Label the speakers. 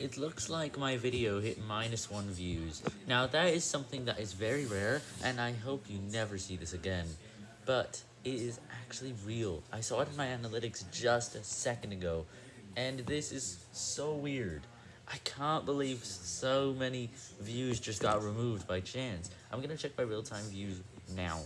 Speaker 1: It looks like my video hit minus one views. Now that is something that is very rare, and I hope you never see this again. But it is actually real. I saw it in my analytics just a second ago, and this is so weird. I can't believe so many views just got removed by chance. I'm gonna check my real-time views now.